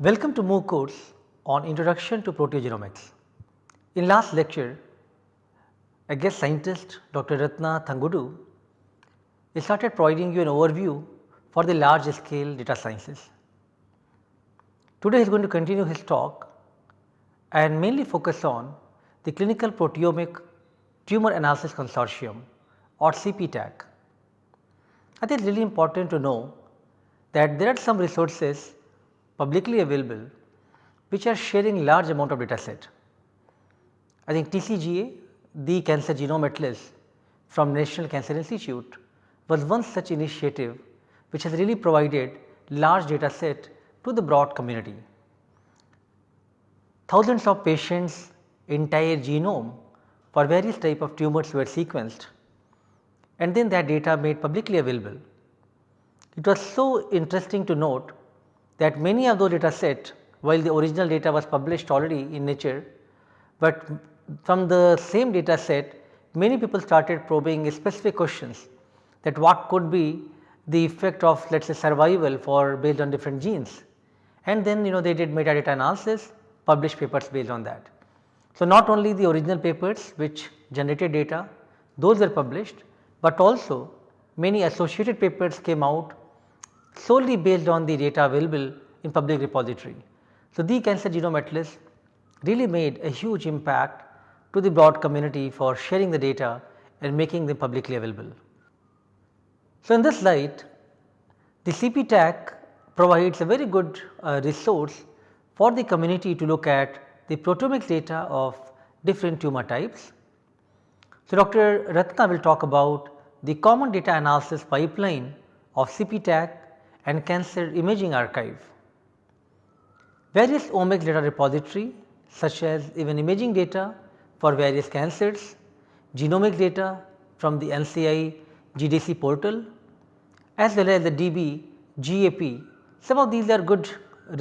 Welcome to MOOC course on Introduction to Proteogenomics. In last lecture, a guest scientist Dr. Ratna Thangudu started providing you an overview for the large scale data sciences. Today he is going to continue his talk and mainly focus on the Clinical Proteomic Tumor Analysis Consortium or CPTAC. I think it is really important to know that there are some resources publicly available which are sharing large amount of data set. I think TCGA the Cancer Genome Atlas from National Cancer Institute was one such initiative which has really provided large data set to the broad community. Thousands of patients entire genome for various type of tumors were sequenced and then that data made publicly available. It was so interesting to note that many of those data set while the original data was published already in nature, but from the same data set many people started probing specific questions that what could be the effect of let us say survival for based on different genes and then you know they did metadata analysis published papers based on that. So, not only the original papers which generated data those were published, but also many associated papers came out solely based on the data available in public repository. So, the cancer genome atlas really made a huge impact to the broad community for sharing the data and making them publicly available. So, in this light the CPTAC provides a very good uh, resource for the community to look at the proteomic data of different tumor types. So, Dr. Ratna will talk about the common data analysis pipeline of CPTAC and cancer imaging archive. Various omics data repository such as even imaging data for various cancers, genomic data from the NCI GDC portal as well as the DB, GAP. Some of these are good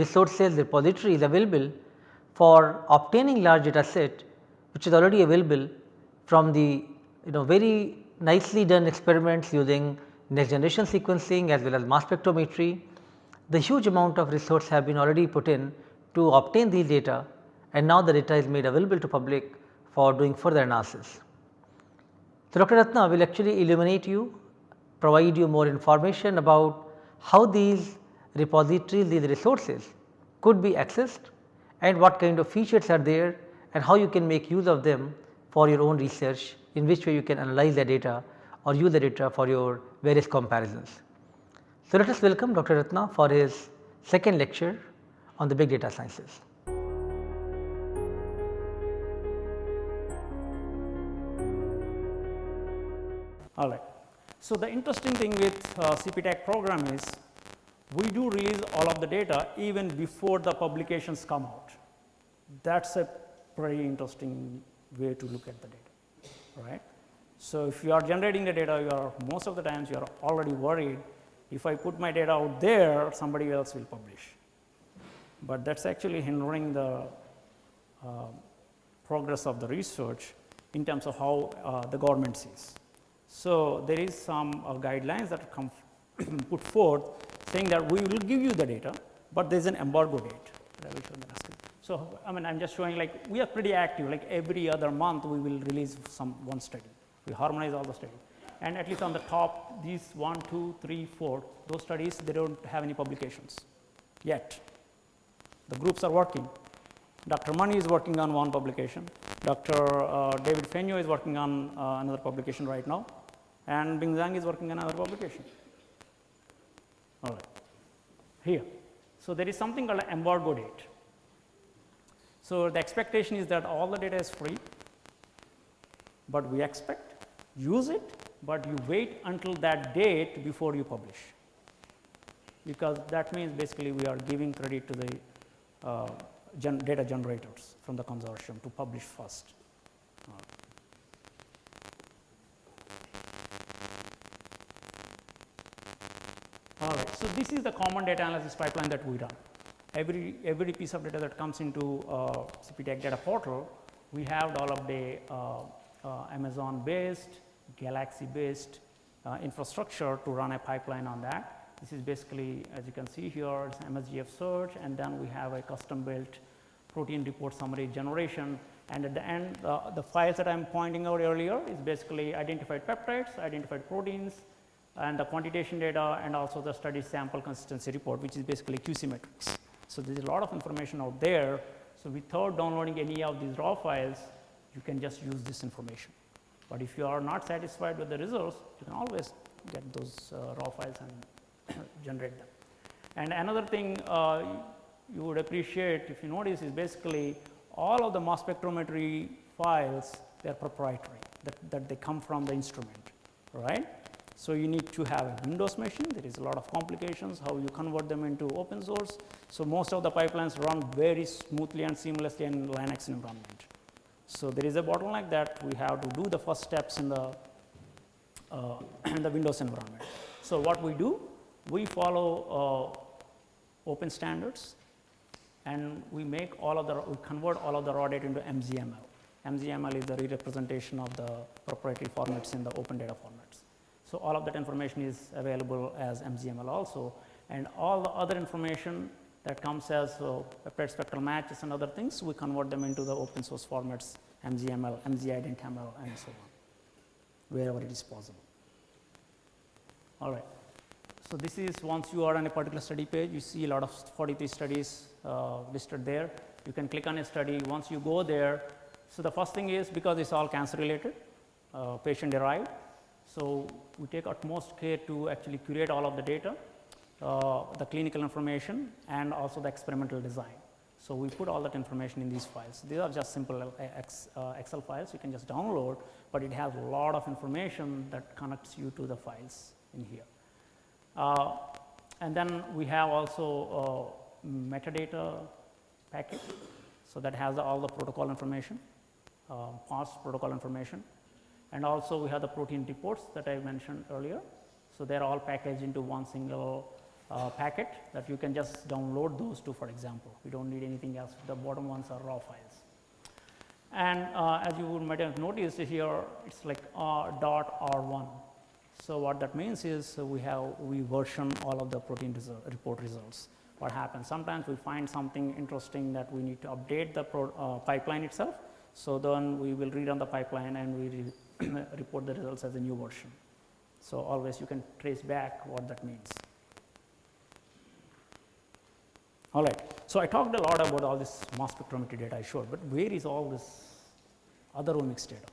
resources repositories available for obtaining large data set which is already available from the you know very nicely done experiments using next generation sequencing as well as mass spectrometry. The huge amount of resource have been already put in to obtain these data and now the data is made available to public for doing further analysis. So, Dr. Ratna will actually illuminate you, provide you more information about how these repositories, these resources could be accessed and what kind of features are there and how you can make use of them for your own research in which way you can analyze the data or use the data for your various comparisons. So, let us welcome Dr. Ratna for his second lecture on the big data sciences. All right. So, the interesting thing with uh, CPTAC program is we do release all of the data even before the publications come out. That is a pretty interesting way to look at the data, right. So, if you are generating the data, you are most of the times you are already worried. If I put my data out there, somebody else will publish. But that is actually hindering the uh, progress of the research in terms of how uh, the government sees. So, there is some uh, guidelines that come put forth saying that we will give you the data, but there is an embargo date. So, I mean I am just showing like we are pretty active. Like every other month we will release some one study, we harmonize all the studies and at least on the top these 1, 2, 3, 4 those studies they do not have any publications yet. The groups are working. Dr. Mani is working on one publication, Dr. Uh, David Fenyö is working on uh, another publication right now and Bing Zhang is working on another publication all right here. So, there is something called an embargo date. So, the expectation is that all the data is free, but we expect use it, but you wait until that date before you publish because that means basically we are giving credit to the uh, gen data generators from the consortium to publish first. All right. So, this is the common data analysis pipeline that we run. Every, every piece of data that comes into uh, CPTAC data portal, we have developed a uh, uh, Amazon based, Galaxy based uh, infrastructure to run a pipeline on that This is basically, as you can see here, it's MSGF search, and then we have a custom built protein report summary generation. And at the end, uh, the files that I'm pointing out earlier is basically identified peptides, identified proteins, and the quantitation data, and also the study sample consistency report, which is basically QC metrics. So there's a lot of information out there. So without downloading any of these raw files, you can just use this information. But if you are not satisfied with the results, you can always get those uh, raw files and generate them. And another thing uh, you would appreciate if you notice is basically all of the mass spectrometry files they are proprietary that, that they come from the instrument right. So, you need to have a Windows machine there is a lot of complications how you convert them into open source. So, most of the pipelines run very smoothly and seamlessly in Linux environment. So, there is a bottleneck that we have to do the first steps in the uh, in the Windows environment. So, what we do we follow uh, open standards and we make all of the we convert all of the raw data into MZML. MZML is the re-representation of the proprietary formats in the open data formats. So, all of that information is available as MZML also and all the other information that comes as uh, spectral matches and other things we convert them into the open source formats MZML, MZIdentML and so on wherever it is possible. All right. So, this is once you are on a particular study page, you see a lot of 43 studies uh, listed there. You can click on a study. Once you go there, so the first thing is because it's all cancer related, uh, patient derived. So, we take utmost care to actually curate all of the data, uh, the clinical information and also the experimental design. So, we put all that information in these files. These are just simple uh, Excel files you can just download, but it has a lot of information that connects you to the files in here. Uh, and then we have also uh, metadata packet. So, that has all the protocol information, uh, past protocol information and also we have the protein reports that I mentioned earlier. So, they are all packaged into one single uh, packet that you can just download those two for example. We do not need anything else, the bottom ones are raw files. And uh, as you might have noticed here, it is like R dot R1 so, what that means is we have we version all of the protein result, report results. What happens? Sometimes we find something interesting that we need to update the pro, uh, pipeline itself. So, then we will read on the pipeline and we re report the results as a new version. So, always you can trace back what that means. All right. So, I talked a lot about all this mass spectrometry data I showed, but where is all this other omics data?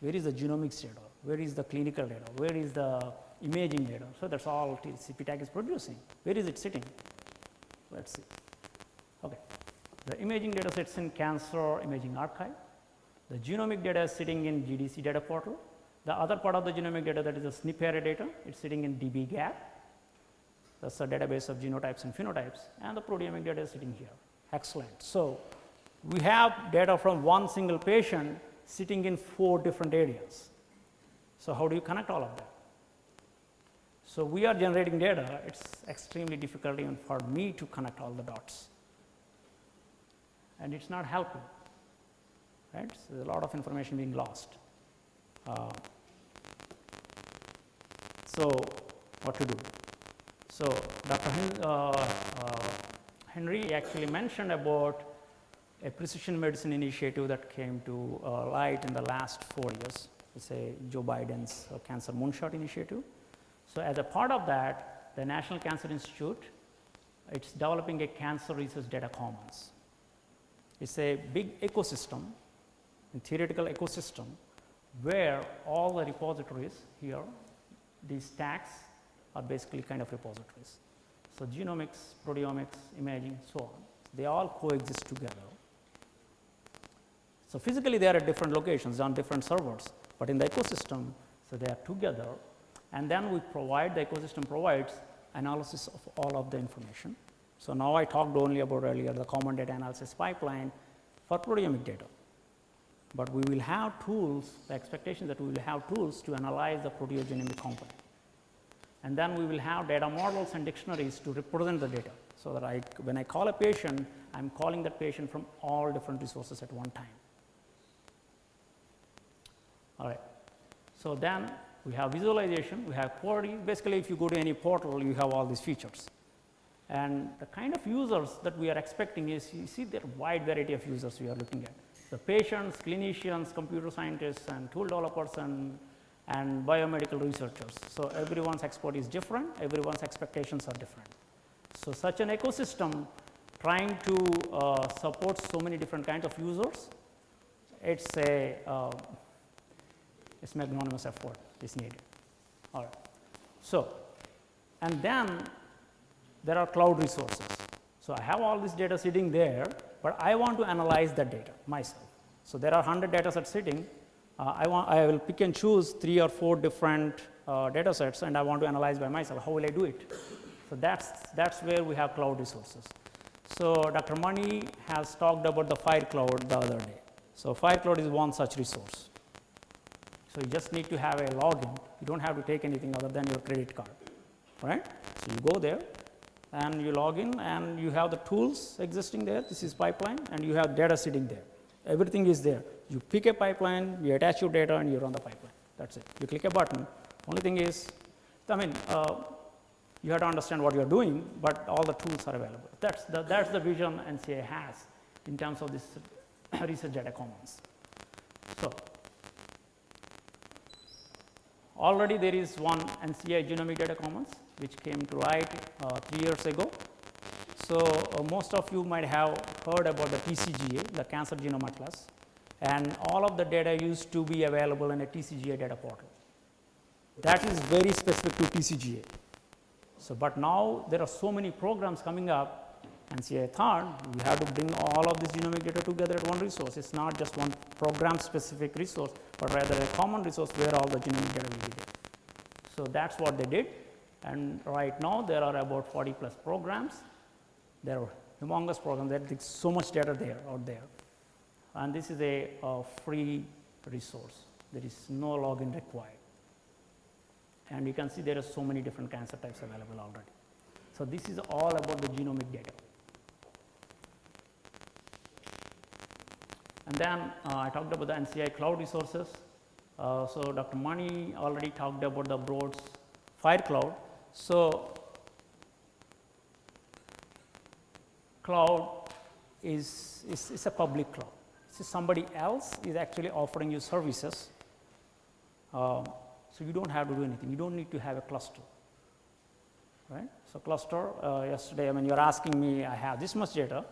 Where is the genomics data? where is the clinical data, where is the imaging data. So, that is all CPTAC is producing, where is it sitting? Let us see. Okay. The imaging data sits in cancer imaging archive, the genomic data is sitting in GDC data portal, the other part of the genomic data that is the SNP array data, it is sitting in dbGaP, that is a database of genotypes and phenotypes and the proteomic data is sitting here, excellent. So, we have data from one single patient sitting in four different areas. So, how do you connect all of that? So, we are generating data, it is extremely difficult even for me to connect all the dots and it is not helping, right. So, there is a lot of information being lost. Uh, so, what to do? So, Dr. Hen uh, uh, Henry actually mentioned about a precision medicine initiative that came to uh, light in the last 4 years say Joe Biden's uh, Cancer Moonshot Initiative. So, as a part of that, the National Cancer Institute it is developing a cancer research data commons. It is a big ecosystem, a theoretical ecosystem, where all the repositories here, these stacks are basically kind of repositories. So, genomics, proteomics, imaging, so on, they all coexist together. So, physically they are at different locations on different servers, but in the ecosystem, so they are together and then we provide the ecosystem provides analysis of all of the information. So, now I talked only about earlier the common data analysis pipeline for proteomic data, but we will have tools the expectation that we will have tools to analyze the proteogenomic component and then we will have data models and dictionaries to represent the data. So, that I when I call a patient I am calling that patient from all different resources at one time. All right. So, then we have visualization, we have query. Basically, if you go to any portal, you have all these features. And the kind of users that we are expecting is, you see there are wide variety of users we are looking at. The patients, clinicians, computer scientists and tool developers and, and biomedical researchers. So, everyone's expert is different, everyone's expectations are different. So, such an ecosystem trying to uh, support so many different kinds of users, it is a uh, it's magnanimous effort is needed. All right. So, and then there are cloud resources. So, I have all this data sitting there, but I want to analyze that data myself. So, there are 100 data sets sitting. Uh, I want I will pick and choose three or four different uh, data sets and I want to analyze by myself. How will I do it? So, that's that's where we have cloud resources. So, Dr. Mani has talked about the Fire Cloud the other day. So, Fire Cloud is one such resource. So, you just need to have a login, you do not have to take anything other than your credit card, right. So, you go there and you log in and you have the tools existing there, this is pipeline and you have data sitting there, everything is there. You pick a pipeline, you attach your data and you run the pipeline, that is it. You click a button, only thing is, I mean, uh, you have to understand what you are doing, but all the tools are available. That's the, that's the vision NCI has in terms of this research data commons. So, Already there is one NCI genomic data commons which came to light uh, 3 years ago. So, uh, most of you might have heard about the TCGA, the Cancer Genome Atlas and all of the data used to be available in a TCGA data portal. That is very specific to TCGA. So, but now there are so many programs coming up and NCI thought we have to bring all of this genomic data together at one resource. It is not just one program specific resource, but rather a common resource where all the genomic data will be there. So, that is what they did and right now there are about 40 plus programs. There are humongous programs there is so much data there out there and this is a, free resource. There is no login required and you can see there are so many different cancer types available already. So, this is all about the genomic data. And then uh, I talked about the NCI cloud resources. Uh, so, Dr. Mani already talked about the Broad's Fire Cloud. So, cloud is, is, is a public cloud. So, somebody else is actually offering you services. Uh, so, you do not have to do anything, you do not need to have a cluster. Right. So, cluster uh, yesterday I mean you are asking me I have this much data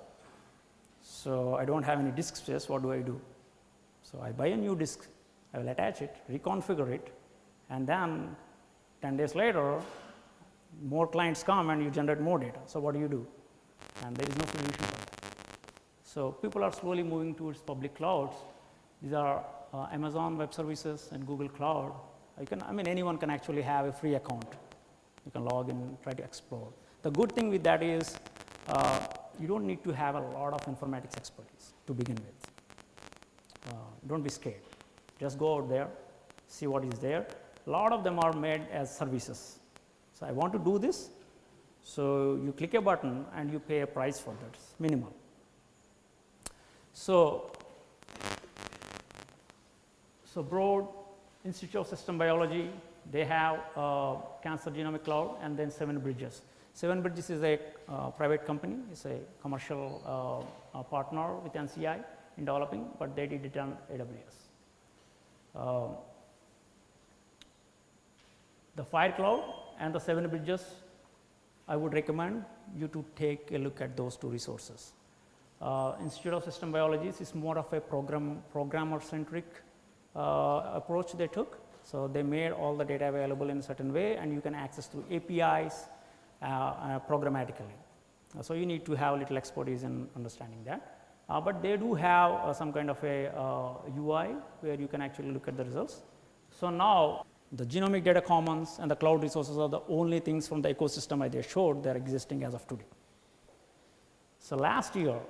so, I do not have any disk space, what do I do? So, I buy a new disk, I will attach it, reconfigure it and then 10 days later more clients come and you generate more data. So, what do you do? And there is no solution for that. So, people are slowly moving towards public clouds. These are uh, Amazon Web Services and Google Cloud. You can, I mean anyone can actually have a free account. You can log in, try to explore. The good thing with that is uh, you do not need to have a lot of informatics expertise to begin with. Uh, do not be scared, just go out there, see what is there. A lot of them are made as services. So, I want to do this. So, you click a button and you pay a price for that minimal. So, so Broad Institute of System Biology they have uh, cancer genomic cloud and then 7 bridges. Seven Bridges is a uh, private company, it's a commercial uh, partner with NCI in developing, but they did it on AWS. Uh, the Fire Cloud and the Seven Bridges, I would recommend you to take a look at those two resources. Uh, Institute of System Biology is more of a program programmer centric uh, approach they took. So, they made all the data available in a certain way and you can access through APIs uh, uh, programmatically. Uh, so, you need to have a little expertise in understanding that. but they do have some kind of a UI where you can actually look at the results. So, now the genomic data commons and the cloud resources are the only things from the ecosystem I just showed that are existing as of today. So, last year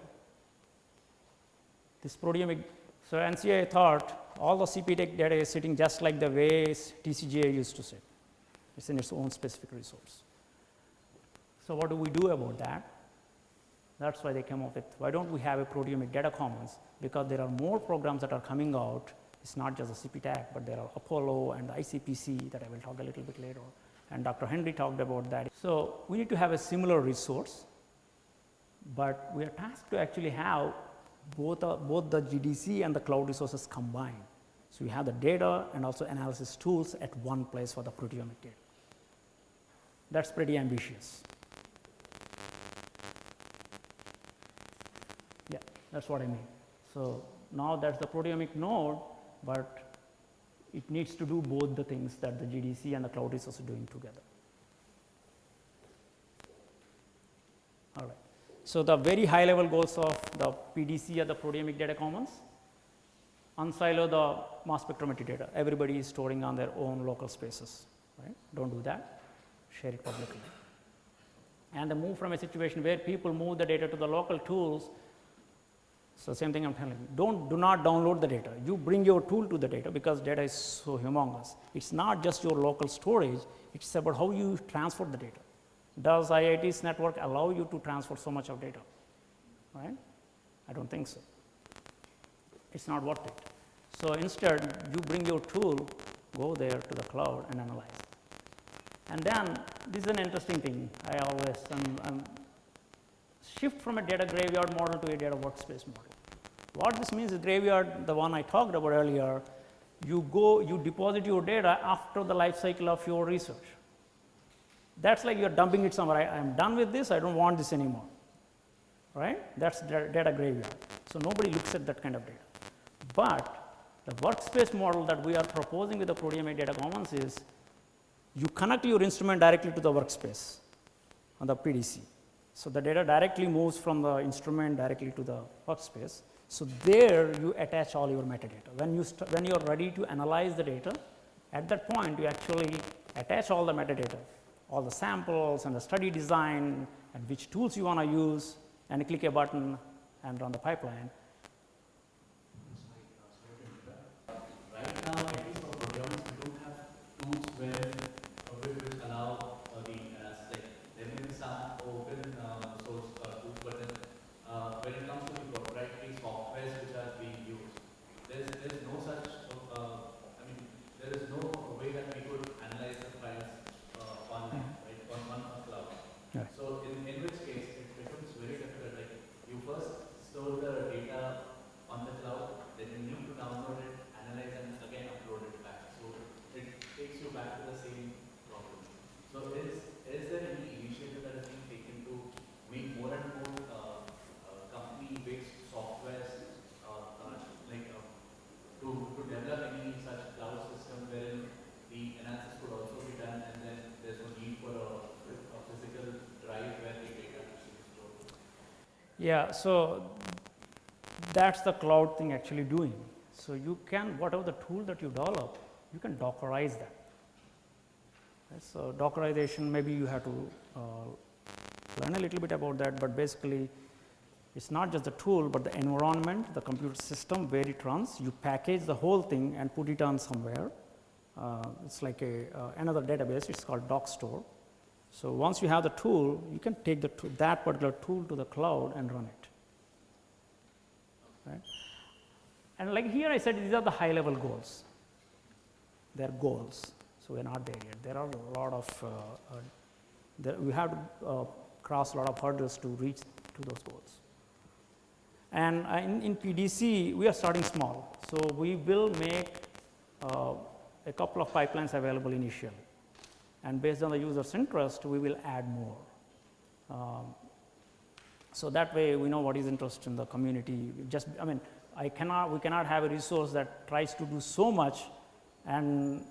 this proteomic, so NCI thought all the CPTAC data is sitting just like the way TCGA used to sit, it is in its own specific resource. So, what do we do about that? That is why they came up with why do not we have a proteomic data commons because there are more programs that are coming out It's not just the CPTAC, but there are Apollo and ICPC that I will talk a little bit later. And Dr. Henry talked about that. So, we need to have a similar resource, but we are tasked to actually have both, uh, both the GDC and the cloud resources combined. So, we have the data and also analysis tools at one place for the proteomic data. That is pretty ambitious. Yeah, that is what I mean. So, now that is the proteomic node, but it needs to do both the things that the GDC and the cloud resource are doing together. All right. So, the very high level goals of the PDC are the proteomic data commons, unsilo the mass spectrometry data, everybody is storing on their own local spaces, right. Do not do that, share it publicly. And the move from a situation where people move the data to the local tools so, same thing I am telling you, do not do not download the data, you bring your tool to the data because data is so humongous. It is not just your local storage, it is about how you transfer the data. Does IIT's network allow you to transfer so much of data, right? I do not think so, it is not worth it. So, instead you bring your tool, go there to the cloud and analyze. And then this is an interesting thing, I always am shift from a data graveyard model to a data workspace model. What this means is graveyard, the one I talked about earlier, you go, you deposit your data after the life cycle of your research. That's like you're dumping it somewhere. I, am done with this, I don't want this anymore, right? That's data graveyard. So, nobody looks at that kind of data. But the workspace model that we are proposing with the proteomic data commons is you connect your instrument directly to the workspace on the PDC. So, the data directly moves from the instrument directly to the workspace. So, there you attach all your metadata. When you, when you are ready to analyze the data, at that point you actually attach all the metadata, all the samples and the study design and which tools you want to use and click a button and run the pipeline. Yeah, so that's the cloud thing actually doing. So you can whatever the tool that you develop, you can Dockerize that. Okay, so Dockerization, maybe you have to uh, learn a little bit about that, but basically it's not just the tool, but the environment, the computer system where it runs. You package the whole thing and put it on somewhere. Uh, it's like a uh, another database. It's called Dockstore. So, once you have the tool, you can take the that particular tool to the cloud and run it. Right? And like here I said these are the high level goals, they are goals. So, we are not there yet. There are a lot of, uh, uh, there, we have to uh, cross a lot of hurdles to reach to those goals. And uh, in, in, PDC, we are starting small. So, we will make uh, a couple of pipelines available initially and based on the user's interest we will add more. Um, so, that way we know what is interest in the community just I mean I cannot we cannot have a resource that tries to do so much and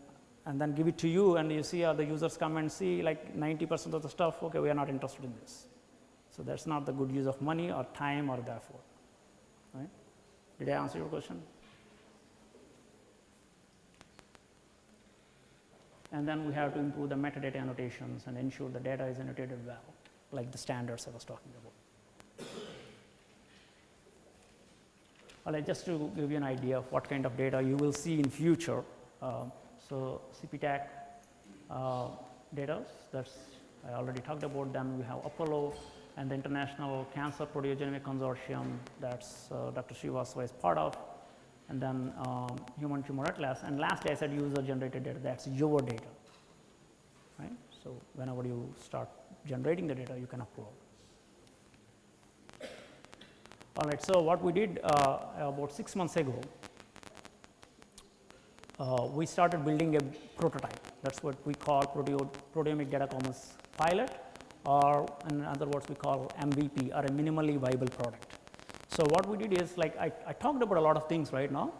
and then give it to you and you see uh, the users come and see like 90 percent of the stuff okay we are not interested in this. So, that is not the good use of money or time or therefore right. Did I answer your question? And then we have to improve the metadata annotations and ensure the data is annotated well, like the standards I was talking about. Right, just to give you an idea of what kind of data you will see in future. Uh, so, CPTAC uh, data, that's I already talked about them. We have Apollo and the International Cancer Proteogenomic Consortium that's uh, Dr. Srivastava is part of. And then um, human tumor atlas and lastly I said user generated data that is your data right. So, whenever you start generating the data you can upload. All right. So, what we did uh, about 6 months ago, uh, we started building a prototype that is what we call Proteo proteomic data commons pilot or in other words we call MVP or a minimally viable product. So, what we did is like I, I talked about a lot of things right now.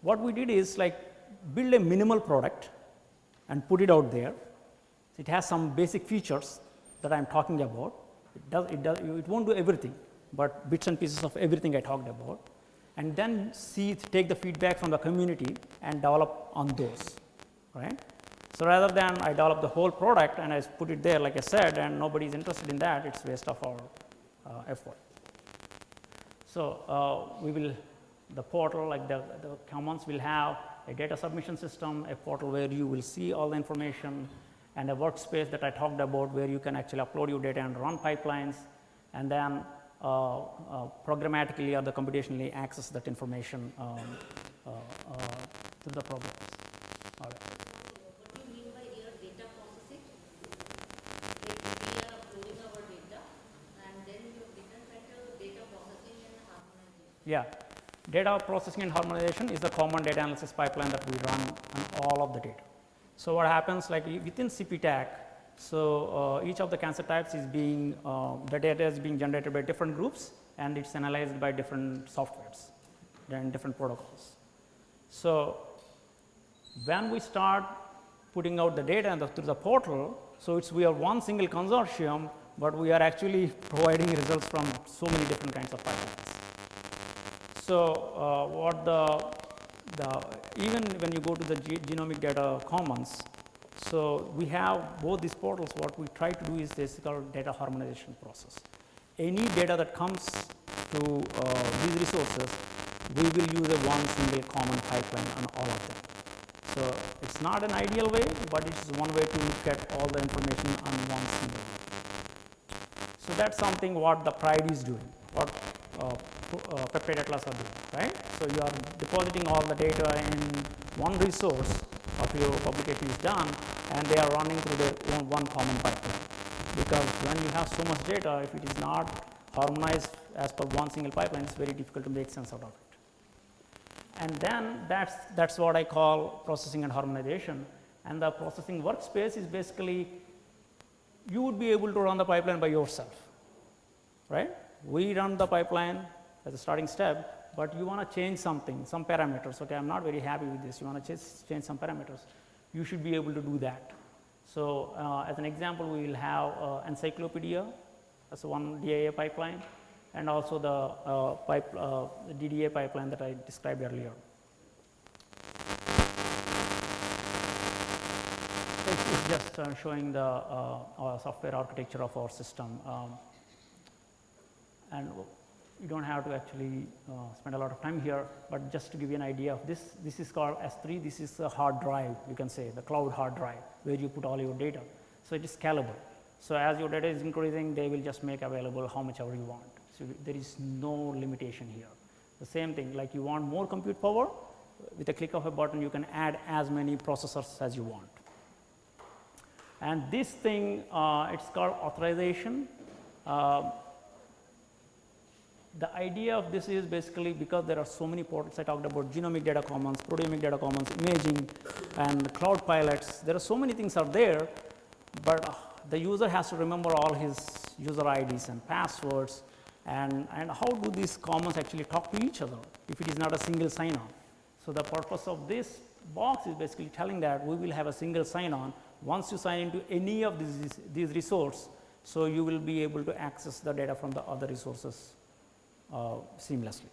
What we did is like build a minimal product and put it out there. It has some basic features that I am talking about. It does it does it won't do everything, but bits and pieces of everything I talked about and then see take the feedback from the community and develop on those right. So, rather than I develop the whole product and I put it there like I said and nobody is interested in that it is waste of our uh, effort. So, uh, we will the portal like the, the commons will have a data submission system, a portal where you will see all the information and a workspace that I talked about where you can actually upload your data and run pipelines and then uh, uh, programmatically or the computationally access that information um, uh, through the programs. All right. What do you mean by here data processing? Like we are uploading our data and then you have written that data processing and harmonization. Yeah, data processing and harmonization is the common data analysis pipeline that we run on all of the data. So, what happens like within CPTAC, so uh, each of the cancer types is being uh, the data is being generated by different groups and it is analyzed by different softwares and different protocols. So, when we start putting out the data the, through the portal, so it's we are one single consortium, but we are actually providing results from so many different kinds of pipelines. So, uh, what the, the even when you go to the G genomic data commons, so we have both these portals what we try to do is this called data harmonization process. Any data that comes to uh, these resources, we will use a one single common pipeline on all of them. So, it is not an ideal way, but it is one way to look at all the information on one single. So, that is something what the PRIDE is doing, what uh, uh, peptide atlas are doing, right. So, you are depositing all the data in one resource of your publication is done and they are running through their own one common pipeline. Because when you have so much data, if it is not harmonized as per one single pipeline, it is very difficult to make sense out of it. And then that is that is what I call processing and harmonization and the processing workspace is basically you would be able to run the pipeline by yourself, right. We run the pipeline as a starting step, but you want to change something, some parameters, okay, I am not very happy with this, you want to change some parameters, you should be able to do that. So, uh, as an example, we will have uh, EncyclopeDIA as one DIA pipeline and also the uh, pipe, uh, DDA pipeline that I described earlier. It's just uh, showing the uh, software architecture of our system. Um, and you do not have to actually uh, spend a lot of time here, but just to give you an idea of this, this is called S3, this is a hard drive you can say the cloud hard drive where you put all your data. So, it is scalable. So, as your data is increasing they will just make available how much ever you want. So, there is no limitation here. The same thing like you want more compute power with a click of a button you can add as many processors as you want. And this thing uh, it is called authorization. Uh, the idea of this is basically because there are so many portals I talked about genomic data commons, proteomic data commons, imaging and cloud pilots. There are so many things are there, but uh, the user has to remember all his user IDs and passwords and, and how do these commons actually talk to each other if it is not a single sign on. So, the purpose of this box is basically telling that we will have a single sign on once you sign into any of these, these resources. So, you will be able to access the data from the other resources Uh, seamlessly.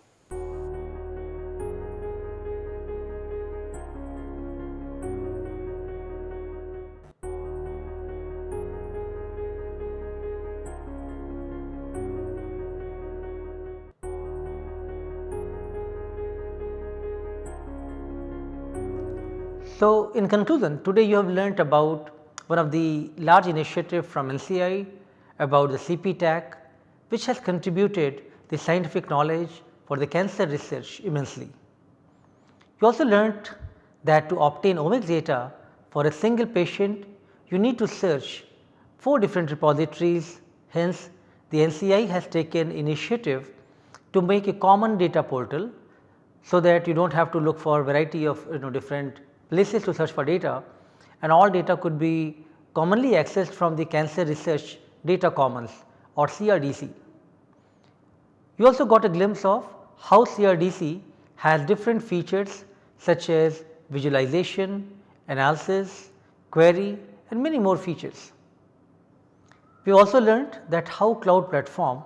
So, in conclusion today you have learnt about one of the large initiative from NCI about the CP CPTAC which has contributed the scientific knowledge for the cancer research immensely. You also learnt that to obtain omics data for a single patient you need to search 4 different repositories hence the NCI has taken initiative to make a common data portal so that you do not have to look for variety of you know different places to search for data and all data could be commonly accessed from the cancer research data commons or CRDC. You also got a glimpse of how CRDC has different features such as visualization, analysis, query and many more features. We also learnt that how cloud platform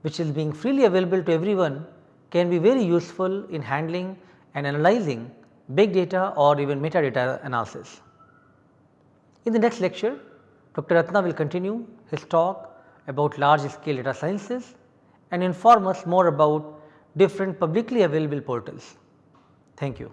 which is being freely available to everyone can be very useful in handling and analyzing big data or even metadata analysis. In the next lecture, Dr. Ratna will continue his talk about large scale data sciences and inform us more about different publicly available portals. Thank you.